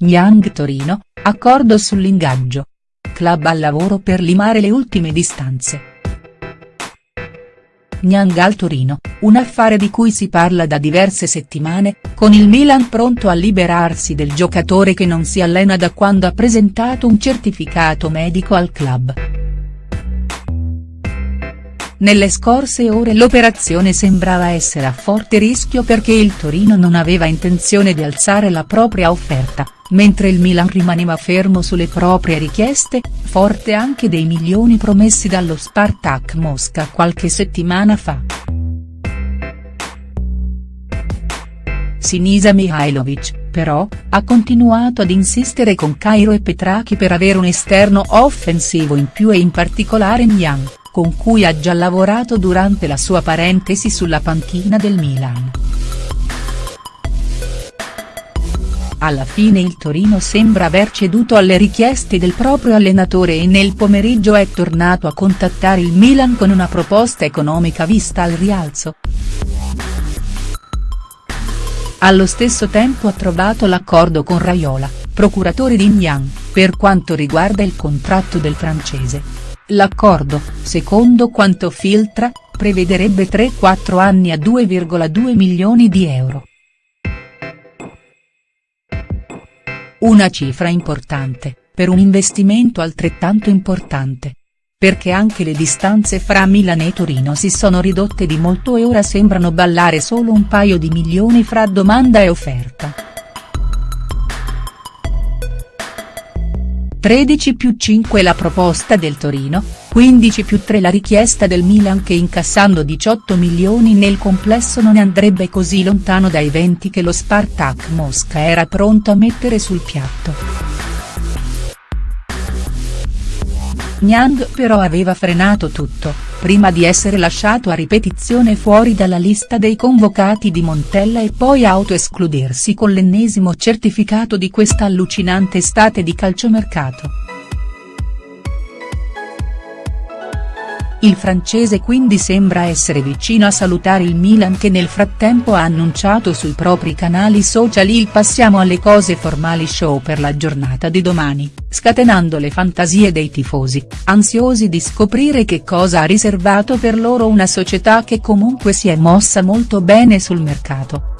Niang Torino, accordo sull'ingaggio. Club al lavoro per limare le ultime distanze. Niang al Torino, un affare di cui si parla da diverse settimane, con il Milan pronto a liberarsi del giocatore che non si allena da quando ha presentato un certificato medico al club. Nelle scorse ore l'operazione sembrava essere a forte rischio perché il Torino non aveva intenzione di alzare la propria offerta, mentre il Milan rimaneva fermo sulle proprie richieste, forte anche dei milioni promessi dallo Spartak Mosca qualche settimana fa. Sinisa Mihailovic, però, ha continuato ad insistere con Cairo e Petrachi per avere un esterno offensivo in più e in particolare Niang con cui ha già lavorato durante la sua parentesi sulla panchina del Milan. Alla fine il Torino sembra aver ceduto alle richieste del proprio allenatore e nel pomeriggio è tornato a contattare il Milan con una proposta economica vista al rialzo. Allo stesso tempo ha trovato l'accordo con Raiola, procuratore di Niang, per quanto riguarda il contratto del francese. L'accordo, secondo quanto filtra, prevederebbe 3-4 anni a 2,2 milioni di euro. Una cifra importante, per un investimento altrettanto importante. Perché anche le distanze fra Milano e Torino si sono ridotte di molto e ora sembrano ballare solo un paio di milioni fra domanda e offerta. 13 più 5 la proposta del Torino, 15 più 3 la richiesta del Milan che incassando 18 milioni nel complesso non andrebbe così lontano dai 20 che lo Spartak Mosca era pronto a mettere sul piatto. Niang però aveva frenato tutto, prima di essere lasciato a ripetizione fuori dalla lista dei convocati di Montella e poi autoescludersi con l'ennesimo certificato di questa allucinante estate di calciomercato. Il francese quindi sembra essere vicino a salutare il Milan che nel frattempo ha annunciato sui propri canali social il passiamo alle cose formali show per la giornata di domani, scatenando le fantasie dei tifosi, ansiosi di scoprire che cosa ha riservato per loro una società che comunque si è mossa molto bene sul mercato.